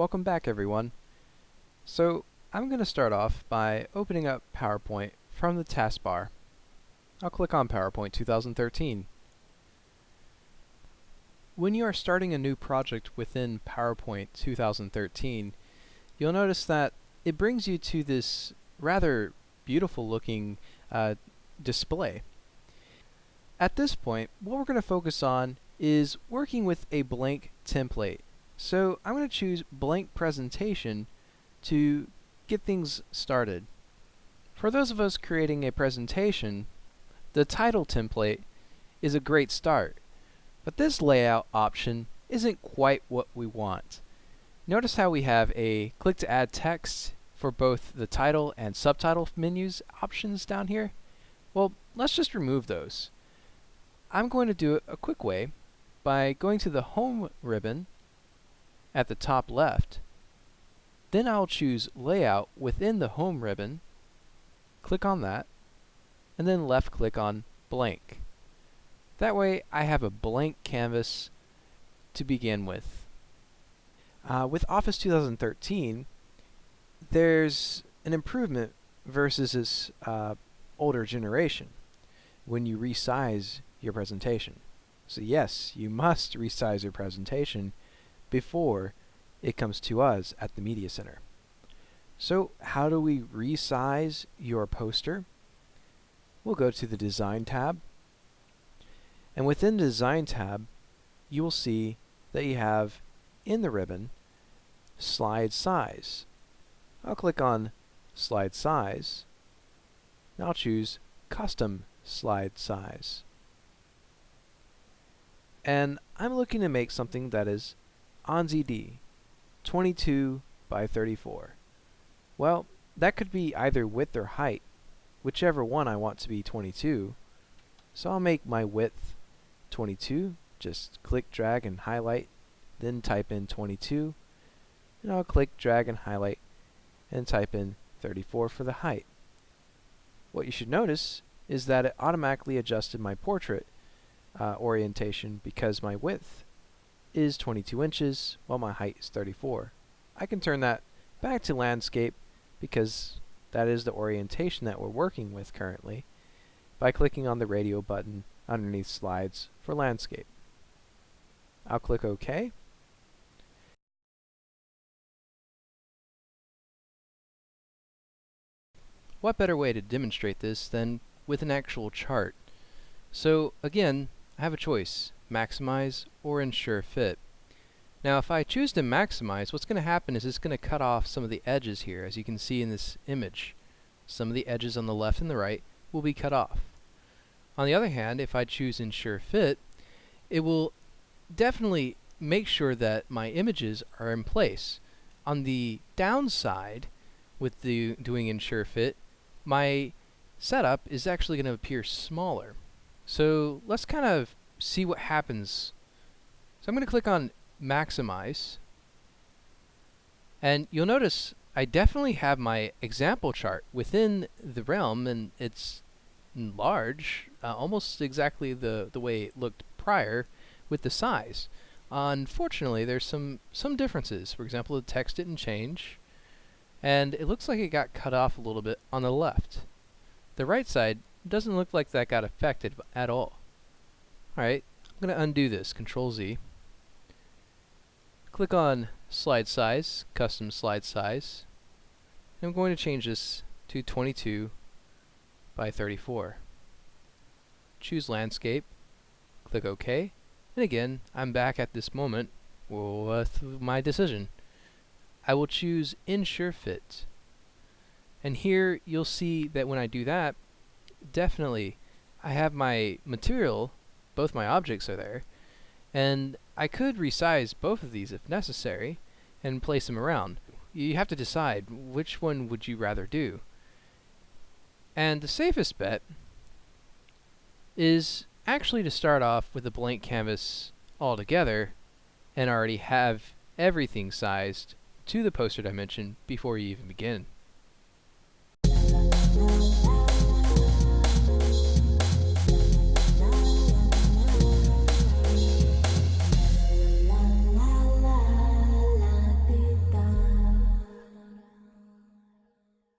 Welcome back everyone. So I'm going to start off by opening up PowerPoint from the taskbar. I'll click on PowerPoint 2013. When you are starting a new project within PowerPoint 2013, you'll notice that it brings you to this rather beautiful looking uh, display. At this point, what we're going to focus on is working with a blank template. So I'm going to choose blank presentation to get things started. For those of us creating a presentation, the title template is a great start. But this layout option isn't quite what we want. Notice how we have a click to add text for both the title and subtitle menus options down here? Well, let's just remove those. I'm going to do it a quick way by going to the Home ribbon at the top left. Then I'll choose Layout within the Home ribbon, click on that, and then left click on Blank. That way I have a blank canvas to begin with. Uh, with Office 2013, there's an improvement versus this uh, older generation when you resize your presentation. So yes, you must resize your presentation before it comes to us at the Media Center. So how do we resize your poster? We'll go to the Design tab. And within the Design tab, you will see that you have in the ribbon Slide Size. I'll click on Slide Size. I'll choose Custom Slide Size. And I'm looking to make something that is ANSI D, 22 by 34. Well, that could be either width or height, whichever one I want to be 22. So I'll make my width 22, just click, drag, and highlight, then type in 22, and I'll click, drag, and highlight, and type in 34 for the height. What you should notice is that it automatically adjusted my portrait uh, orientation because my width is 22 inches while my height is 34. I can turn that back to landscape because that is the orientation that we're working with currently by clicking on the radio button underneath slides for landscape. I'll click OK What better way to demonstrate this than with an actual chart? So again, I have a choice, maximize or ensure fit. Now if I choose to maximize, what's going to happen is it's going to cut off some of the edges here, as you can see in this image. Some of the edges on the left and the right will be cut off. On the other hand, if I choose ensure fit, it will definitely make sure that my images are in place. On the downside, with the doing ensure fit, my setup is actually going to appear smaller. So let's kind of see what happens. So I'm going to click on maximize and you'll notice I definitely have my example chart within the realm and it's large, uh, almost exactly the, the way it looked prior with the size. unfortunately, there's some, some differences. For example, the text didn't change and it looks like it got cut off a little bit on the left. The right side doesn't look like that got affected at all. Alright, I'm going to undo this, Control Z. Click on Slide Size, Custom Slide Size. I'm going to change this to 22 by 34. Choose Landscape, click OK, and again, I'm back at this moment with my decision. I will choose Ensure Fit. And here you'll see that when I do that, definitely I have my material, both my objects are there, and I could resize both of these if necessary and place them around. You have to decide which one would you rather do. And the safest bet is actually to start off with a blank canvas altogether and already have everything sized to the poster dimension before you even begin.